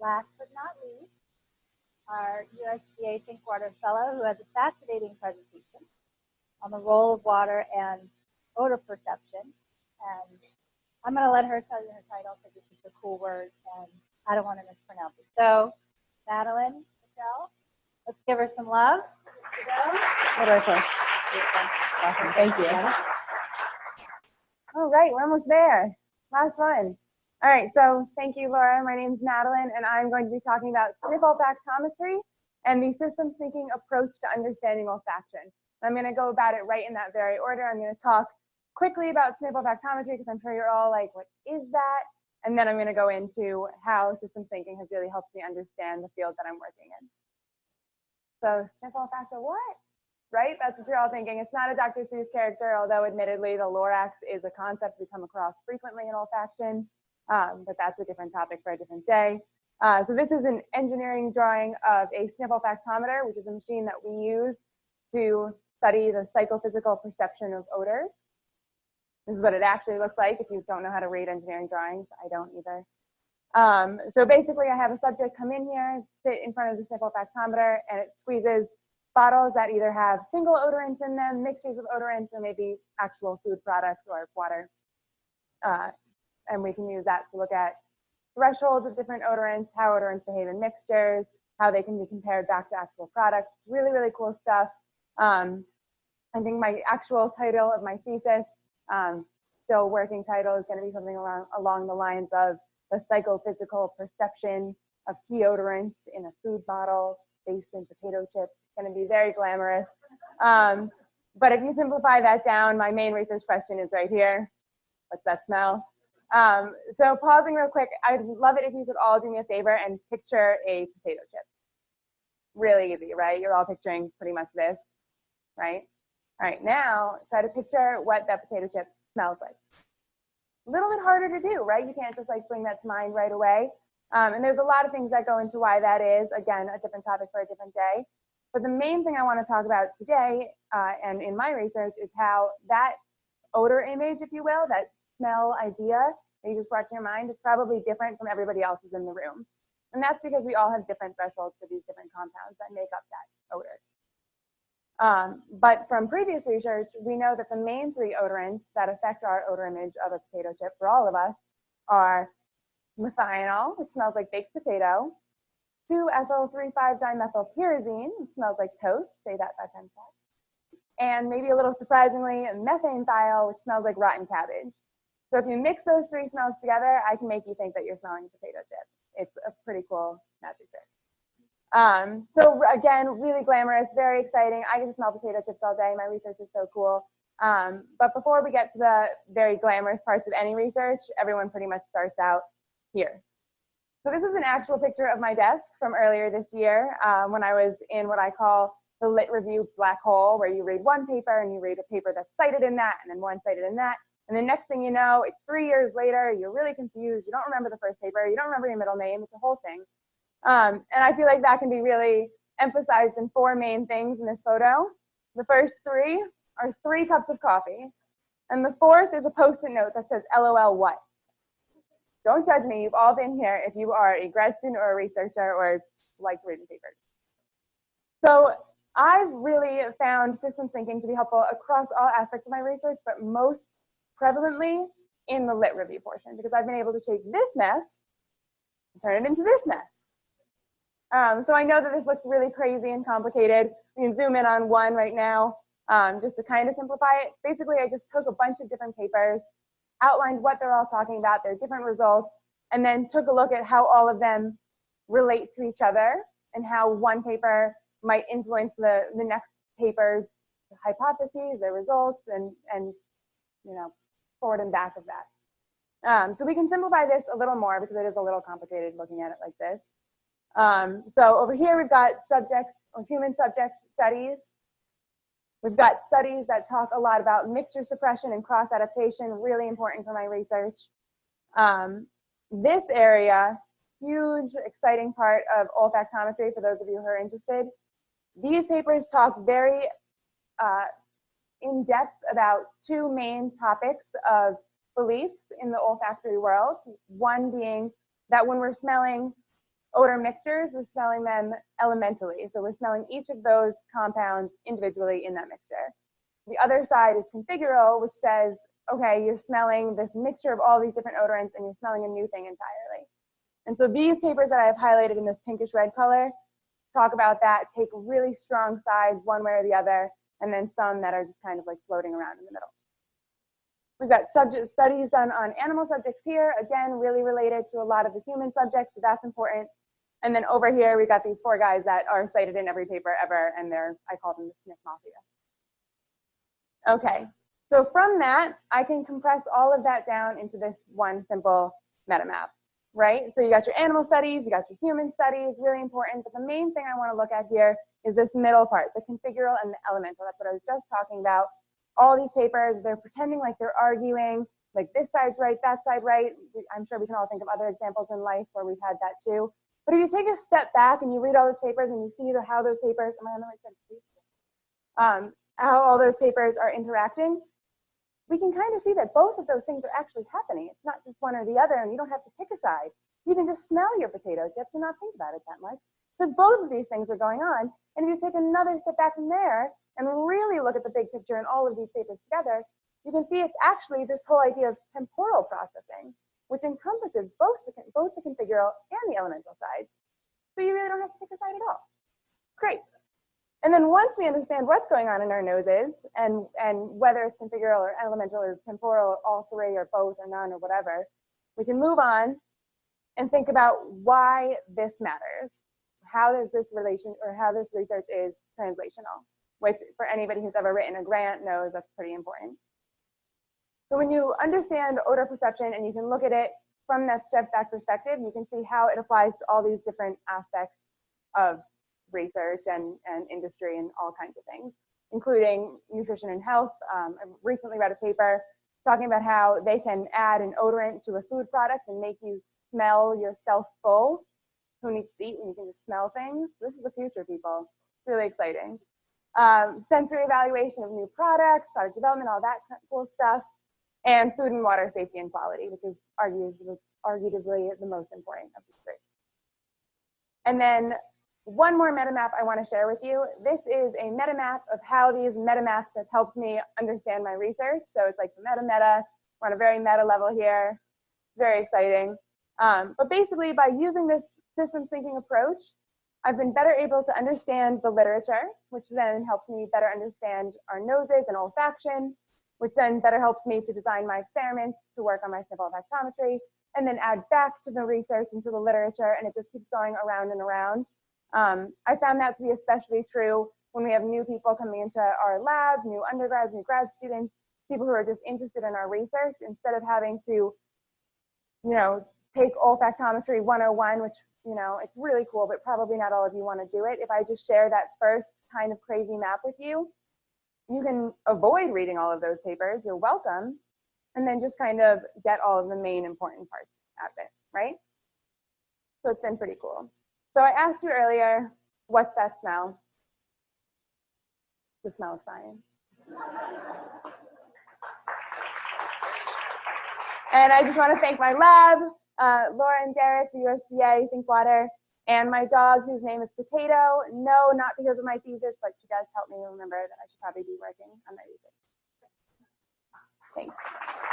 last but not least, our USDA Think Water Fellow who has a fascinating presentation on the role of water and odor perception. And I'm going to let her tell you her title because it's just a cool word and I don't want to mispronounce it. So, Madeline Michelle, let's give her some love. What do I say? Awesome, thank you. All right, we're almost there. Last one. All right, so thank you, Laura. My name is Madeline, and I'm going to be talking about sniff olfactometry and the systems thinking approach to understanding olfaction. I'm going to go about it right in that very order. I'm going to talk quickly about sniff olfactometry because I'm sure you're all like, what is that? And then I'm going to go into how systems thinking has really helped me understand the field that I'm working in. So sniff olfacto what? Right? That's what you're all thinking. It's not a Dr. Seuss character, although admittedly the Lorax is a concept we come across frequently in olfaction um, but that's a different topic for a different day. Uh, so this is an engineering drawing of a sniff olfactometer, which is a machine that we use to study the psychophysical perception of odors. This is what it actually looks like if you don't know how to read engineering drawings. I don't either. Um, so basically, I have a subject come in here, sit in front of the sniff olfactometer, and it squeezes bottles that either have single odorants in them, mixtures of odorants, or maybe actual food products or water. Uh, and we can use that to look at thresholds of different odorants, how odorants behave in mixtures, how they can be compared back to actual products. Really, really cool stuff. Um, I think my actual title of my thesis, um, still working title, is going to be something along, along the lines of the psychophysical perception of key odorants in a food bottle based in potato chips. It's going to be very glamorous. Um, but if you simplify that down, my main research question is right here. What's that smell? Um, so pausing real quick, I'd love it if you could all do me a favor and picture a potato chip. Really easy, right? You're all picturing pretty much this, right? All right, now try to picture what that potato chip smells like. A little bit harder to do, right? You can't just like bring that to mind right away. Um, and there's a lot of things that go into why that is. Again, a different topic for a different day. But the main thing I want to talk about today uh, and in my research is how that odor image, if you will, that smell idea that you just brought to your mind is probably different from everybody else's in the room. And that's because we all have different thresholds for these different compounds that make up that odor. Um, but from previous research, we know that the main three odorants that affect our odor image of a potato chip for all of us are methionol, which smells like baked potato, 2-ethyl-3,5-dimethylpyrazine, which smells like toast, say that five times fast, and maybe a little surprisingly, methanethiol, which smells like rotten cabbage. So if you mix those three smells together, I can make you think that you're smelling potato chip. It's a pretty cool magic trick. Um, so again, really glamorous, very exciting. I get to smell potato chips all day. My research is so cool. Um, but before we get to the very glamorous parts of any research, everyone pretty much starts out here. So this is an actual picture of my desk from earlier this year um, when I was in what I call the lit review black hole, where you read one paper and you read a paper that's cited in that, and then one cited in that. And the next thing you know, it's three years later, you're really confused. You don't remember the first paper. You don't remember your middle name. It's a whole thing. Um, and I feel like that can be really emphasized in four main things in this photo. The first three are three cups of coffee. And the fourth is a post-it note that says LOL what? Don't judge me. You've all been here if you are a grad student or a researcher or like reading papers. So I've really found systems thinking to be helpful across all aspects of my research, but most prevalently in the lit review portion because I've been able to take this mess and turn it into this mess. Um, so I know that this looks really crazy and complicated. We can zoom in on one right now um, just to kind of simplify it. Basically, I just took a bunch of different papers, outlined what they're all talking about, their different results, and then took a look at how all of them relate to each other and how one paper might influence the, the next paper's hypotheses, their results, and, and you know, forward and back of that. Um, so we can simplify this a little more because it is a little complicated looking at it like this. Um, so over here we've got subjects or human subject studies. We've got studies that talk a lot about mixture suppression and cross adaptation, really important for my research. Um, this area, huge, exciting part of olfactometry for those of you who are interested. These papers talk very uh, in depth about two main topics of beliefs in the olfactory world. One being that when we're smelling odor mixtures, we're smelling them elementally. So we're smelling each of those compounds individually in that mixture. The other side is configural, which says, okay, you're smelling this mixture of all these different odorants and you're smelling a new thing entirely. And so these papers that I have highlighted in this pinkish red color talk about that, take really strong sides one way or the other, and then some that are just kind of like floating around in the middle. We've got subject studies done on animal subjects here, again, really related to a lot of the human subjects, so that's important. And then over here, we've got these four guys that are cited in every paper ever, and they're, I call them the Smith Mafia. Okay, so from that, I can compress all of that down into this one simple meta map, right? So you got your animal studies, you got your human studies, really important, but the main thing I wanna look at here is this middle part, the configural and the elemental. That's what I was just talking about. All these papers, they're pretending like they're arguing, like this side's right, that side right. I'm sure we can all think of other examples in life where we've had that too. But if you take a step back and you read all those papers and you see the, how those papers, am I on the right side? Um, how all those papers are interacting, we can kind of see that both of those things are actually happening. It's not just one or the other, and you don't have to pick a side. You can just smell your potatoes. You have to not think about it that much because both of these things are going on. And if you take another step back from there and really look at the big picture and all of these papers together, you can see it's actually this whole idea of temporal processing, which encompasses both the, both the configural and the elemental sides. So you really don't have to pick a side at all. Great. And then once we understand what's going on in our noses and, and whether it's configural or elemental or temporal, or all three or both or none or whatever, we can move on and think about why this matters. How does this relation or how this research is translational, which for anybody who's ever written a grant knows that's pretty important. So when you understand odor perception and you can look at it from that step back perspective, you can see how it applies to all these different aspects of research and, and industry and all kinds of things, including nutrition and health. Um, I recently read a paper talking about how they can add an odorant to a food product and make you smell yourself full. Who needs to eat when you can just smell things? This is the future, people. It's really exciting. Um, sensory evaluation of new products, product development, all that cool stuff, and food and water safety and quality, which is arguably, arguably the most important of these three. And then one more meta map I want to share with you. This is a meta map of how these meta maps have helped me understand my research. So it's like the meta meta. We're on a very meta level here. Very exciting. Um, but basically, by using this systems thinking approach, I've been better able to understand the literature, which then helps me better understand our noses and olfaction, which then better helps me to design my experiments to work on my sniffle olfactometry, and then add back to the research into the literature, and it just keeps going around and around. Um, I found that to be especially true when we have new people coming into our lab, new undergrads, new grad students, people who are just interested in our research, instead of having to, you know, take olfactometry 101, which, you know, it's really cool, but probably not all of you want to do it. If I just share that first kind of crazy map with you, you can avoid reading all of those papers. You're welcome. And then just kind of get all of the main important parts out of it, right? So it's been pretty cool. So I asked you earlier, what's that smell? The smell of science. and I just want to thank my lab, uh, Laura and Derek, the USDA, Thinkwater, and my dog, whose name is Potato. No, not because of my thesis, but she does help me remember that I should probably be working on my research. Thanks.